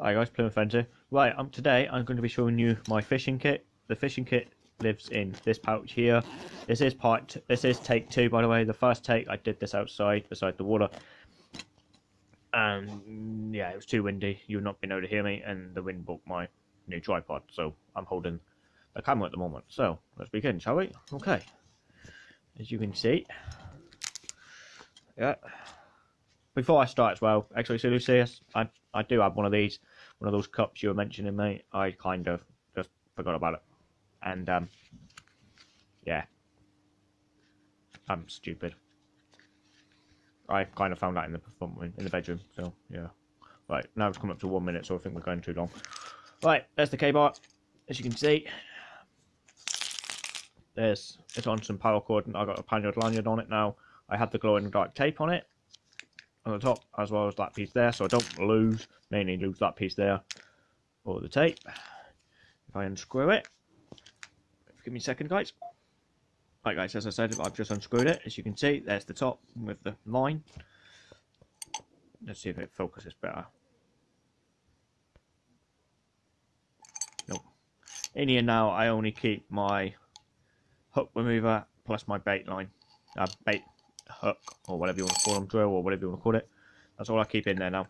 Hi guys, Plymouth. Right, um, today I'm going to be showing you my fishing kit. The fishing kit lives in this pouch here. This is part. This is take two, by the way. The first take I did this outside, beside the water. And yeah, it was too windy. You've not been able to hear me, and the wind broke my new tripod. So I'm holding the camera at the moment. So let's begin, shall we? Okay. As you can see, yeah. Before I start as well, actually, so Lucius, I I do have one of these one of those cups you were mentioning, mate. I kind of just forgot about it, and um, yeah, I'm stupid. I kind of found that in the in the bedroom, so yeah. Right now it's come up to one minute, so I think we're going too long. Right, there's the cable. As you can see, there's it's on some paracord, and I got a pannier lanyard on it now. I have the glow in the dark tape on it on the top as well as that piece there so I don't lose mainly lose that piece there. Or the tape. If I unscrew it. Give me a second guys. Right guys as I said I've just unscrewed it. As you can see there's the top with the line. Let's see if it focuses better. Nope. In here now I only keep my hook remover plus my bait line. Uh, bait hook or whatever you want to call them, drill or whatever you want to call it. That's all I keep in there now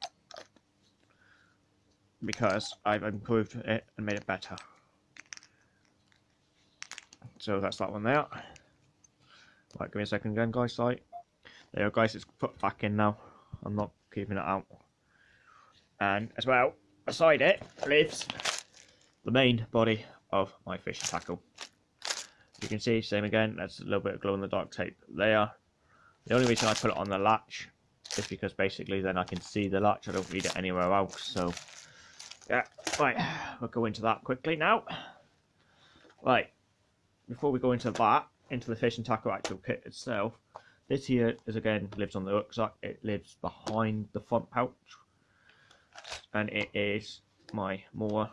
because I've improved it and made it better. So that's that one there. Right, give me a second again, guys. Right, there you go, guys. It's put back in now. I'm not keeping it out. And as well, beside it lives the main body of my fishing tackle. You can see, same again. That's a little bit of glow in the dark tape there. The only reason I put it on the latch is because basically then I can see the latch. I don't need it anywhere else. So, yeah. Right, we'll go into that quickly now. Right, before we go into that, into the fishing tackle actual kit itself, this here is again lives on the rucksack. It lives behind the front pouch, and it is my Mora,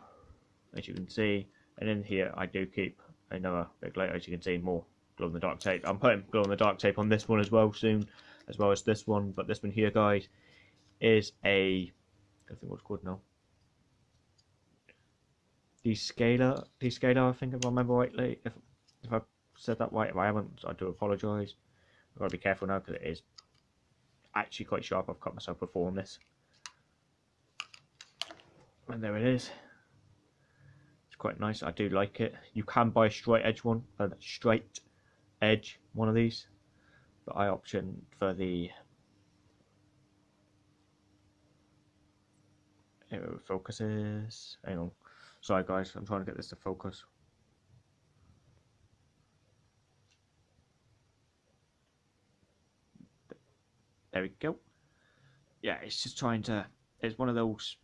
as you can see. And in here, I do keep another big light, as you can see, more glow in the dark tape. I'm putting glow in the dark tape on this one as well soon, as well as this one. But this one here, guys, is a I think what's called now. Descaler, descaler. I think if I remember rightly. If if I said that right, if I haven't, I do apologise. I've got to be careful now because it is actually quite sharp. I've cut myself before on this. And there it is. It's quite nice. I do like it. You can buy a straight edge one, a straight edge one of these. But I option for the it focuses. Hang on. Sorry guys I'm trying to get this to focus. There we go. Yeah it's just trying to it's one of those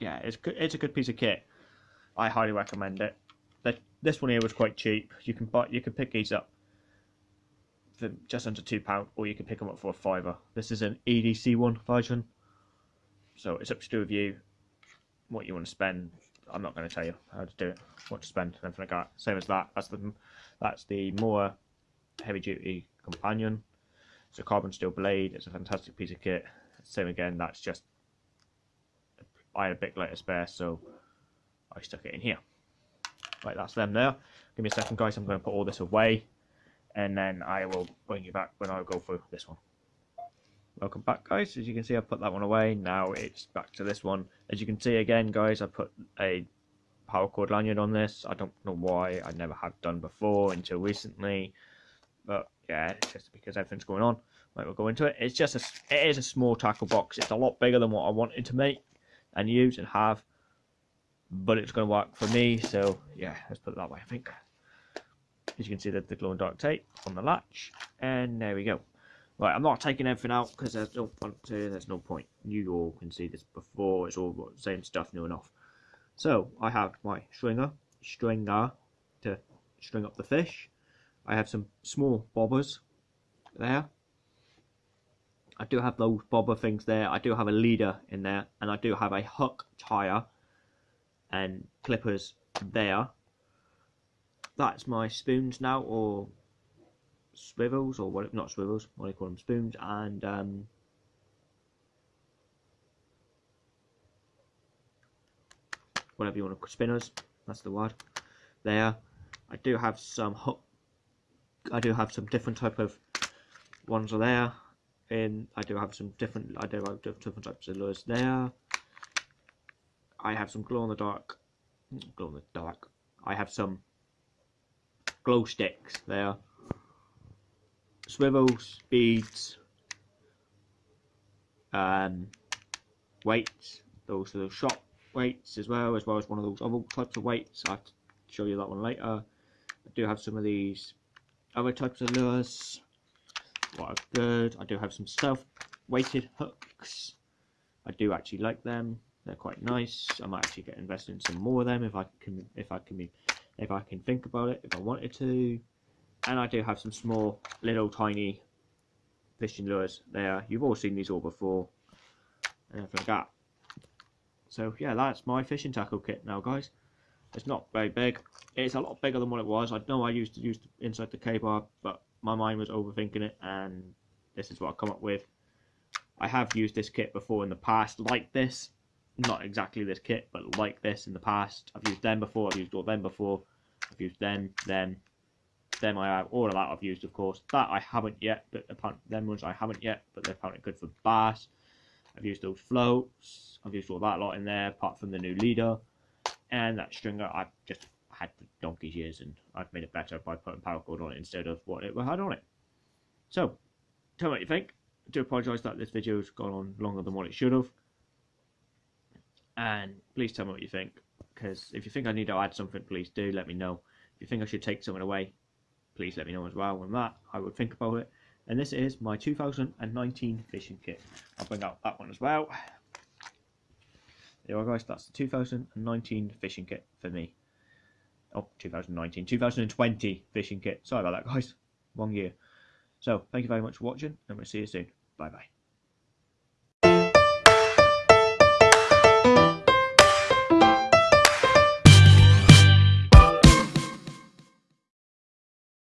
yeah it's it's a good piece of kit. I highly recommend it. This one here was quite cheap. You can buy you can pick these up for just under two pound, or you can pick them up for a fiver. This is an EDC one version, so it's up to do with you what you want to spend. I'm not going to tell you how to do it, what to spend, anything like that. Same as that. That's the that's the more heavy duty companion. It's a carbon steel blade. It's a fantastic piece of kit. Same again. That's just I had a bit later spare, so I stuck it in here. Right, that's them there. Give me a second, guys. I'm going to put all this away and then I will bring you back when I go through this one. Welcome back guys, as you can see I put that one away, now it's back to this one. As you can see again guys, I put a paracord lanyard on this, I don't know why, I never have done before until recently, but yeah, it's just because everything's going on. Right, we'll go into it. It's just a, it is a small tackle box, it's a lot bigger than what I wanted to make and use and have, but it's going to work for me, so yeah, let's put it that way I think as you can see the, the glow and dark tape on the latch. And there we go. Right I'm not taking everything out because there's no there's no point. You all can see this before. It's all the same stuff new enough. So I have my stringer stringer to string up the fish. I have some small bobbers there. I do have those bobber things there. I do have a leader in there and I do have a hook tier and clippers there that's my spoons now, or swivels, or what? Not swivels. What do you call them? Spoons and um, whatever you want to call spinners. That's the word. There, I do have some. I do have some different type of ones are there. In I do have some different. I do have different types of lures there. I have some glow in the dark. Glow in the dark. I have some glow sticks there. Swivels, beads, um, weights. Those are the shot weights as well, as well as one of those other types of weights. I'll show you that one later. I do have some of these other types of lures. What are good. I do have some self weighted hooks. I do actually like them. They're quite nice. I might actually get invested in some more of them if I can if I can be if I can think about it if I wanted to. And I do have some small little tiny fishing lures there. You've all seen these all before. And everything like that. So yeah, that's my fishing tackle kit now, guys. It's not very big. It's a lot bigger than what it was. I know I used to use inside the Ka-Bar, but my mind was overthinking it, and this is what I come up with. I have used this kit before in the past, like this. Not exactly this kit, but like this in the past. I've used them before. I've used all them before. I've used them, them, them. I have all of that. I've used, of course. That I haven't yet, but apparently them ones I haven't yet, but they're apparently good for bass. I've used those floats. I've used all that lot in there, apart from the new leader and that stringer. I've just had for donkey's years, and I've made it better by putting paracord on it instead of what it had on it. So, tell me what you think. I do apologise that this video has gone on longer than what it should have. And please tell me what you think, because if you think I need to add something, please do let me know. If you think I should take something away, please let me know as well. And that, I would think about it. And this is my 2019 fishing kit. I'll bring out that one as well. There you are guys, that's the 2019 fishing kit for me. Oh, 2019, 2020 fishing kit. Sorry about that guys, wrong year. So, thank you very much for watching and we'll see you soon. Bye bye.